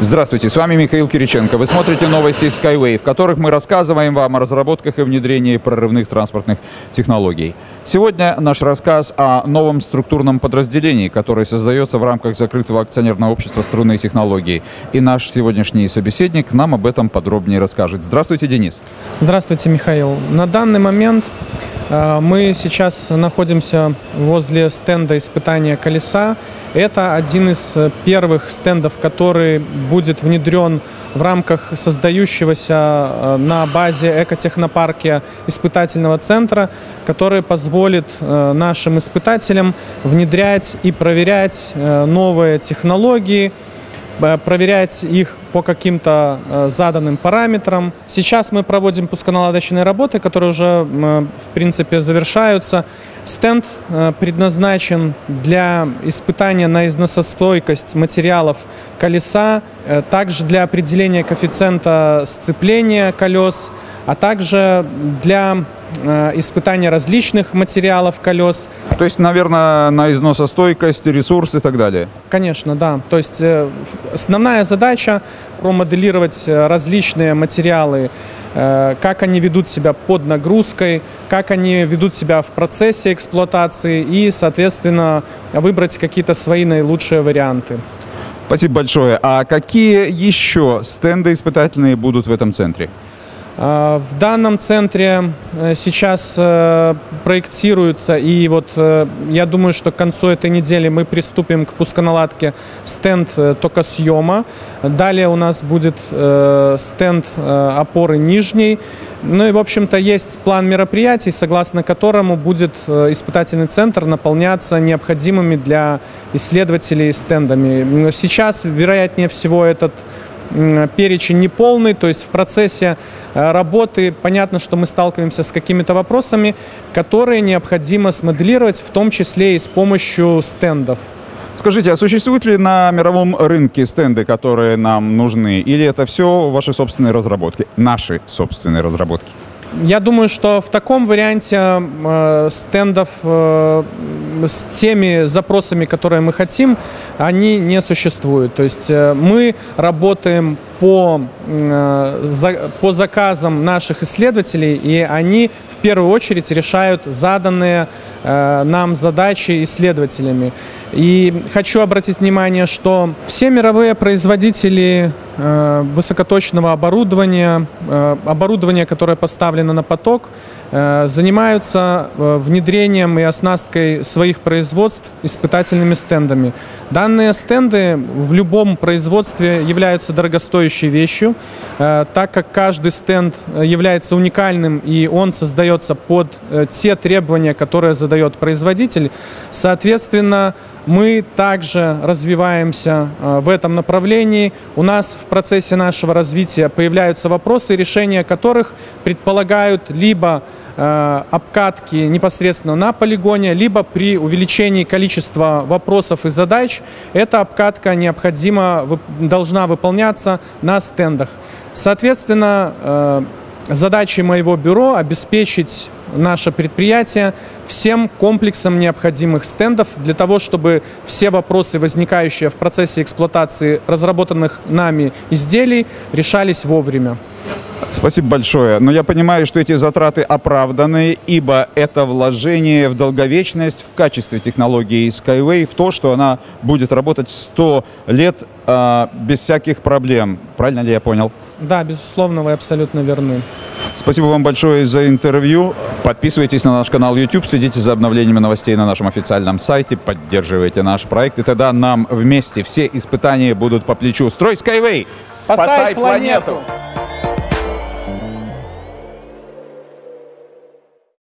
Здравствуйте, с вами Михаил Кириченко. Вы смотрите новости Skyway, в которых мы рассказываем вам о разработках и внедрении прорывных транспортных технологий. Сегодня наш рассказ о новом структурном подразделении, которое создается в рамках закрытого акционерного общества «Струнные технологии». И наш сегодняшний собеседник нам об этом подробнее расскажет. Здравствуйте, Денис. Здравствуйте, Михаил. На данный момент э, мы сейчас находимся возле стенда испытания колеса это один из э, первых стендов, который будет внедрен в рамках создающегося э, на базе экотехнопарке испытательного центра, который позволит э, нашим испытателям внедрять и проверять новые технологии, проверять их по каким-то заданным параметрам. Сейчас мы проводим пусконаладочные работы, которые уже, в принципе, завершаются. Стенд э, предназначен для испытания на износостойкость материалов колеса, э, также для определения коэффициента сцепления колес, а также для э, испытания различных материалов колес. То есть, наверное, на износостойкость, ресурс и так далее? Конечно, да. То есть основная задача промоделировать различные материалы Э, как они ведут себя под нагрузкой, как они ведут себя в процессе эксплуатации и, соответственно, выбрать какие-то свои наилучшие варианты. Спасибо большое. А какие еще стенды испытательные будут в этом центре? А, в данном центре э, сейчас э, проектируется, и вот э, я думаю, что к концу этой недели мы приступим к пусконаладке стенд токосъема. Далее у нас будет стенд опоры нижней. Ну и, в общем-то, есть план мероприятий, согласно которому будет испытательный центр наполняться необходимыми для исследователей стендами. Сейчас, вероятнее всего, этот перечень неполный, то есть в процессе э, работы понятно, что мы сталкиваемся с какими-то вопросами, которые необходимо смоделировать, в том числе и с помощью стендов. Скажите, а существуют ли на мировом рынке стенды, которые нам нужны, или это все ваши собственные разработки, наши собственные разработки? Я думаю, что в таком варианте э, стендов э, с теми запросами, которые мы хотим, они не существуют. То есть э, мы работаем по, по заказам наших исследователей, и они в первую очередь решают заданные нам задачи исследователями. И хочу обратить внимание, что все мировые производители э, высокоточного оборудования, э, оборудование, которое поставлено на поток, э, занимаются внедрением и оснасткой своих производств испытательными стендами. Данные стенды в любом производстве являются дорогостоящей вещью, так как каждый стенд является уникальным и он создается под те требования, которые задает производитель. Соответственно, мы также развиваемся э, в этом направлении. У нас в процессе нашего развития появляются вопросы, решения которых предполагают либо э, обкатки непосредственно на полигоне, либо при увеличении количества вопросов и задач эта обкатка необходимо должна выполняться на стендах. Соответственно, э, задачей моего бюро обеспечить наше предприятие всем комплексом необходимых стендов для того, чтобы все вопросы, возникающие в процессе эксплуатации разработанных нами изделий, решались вовремя. Спасибо большое. Но я понимаю, что эти затраты оправданы, ибо это вложение в долговечность в качестве технологии Skyway, в то, что она будет работать 100 лет э, без всяких проблем. Правильно ли я понял? Да, безусловно, вы абсолютно верны. Спасибо вам большое за интервью. Подписывайтесь на наш канал YouTube, следите за обновлениями новостей на нашем официальном сайте, поддерживайте наш проект, и тогда нам вместе все испытания будут по плечу. Строй Skyway! Спасай, Спасай планету! планету!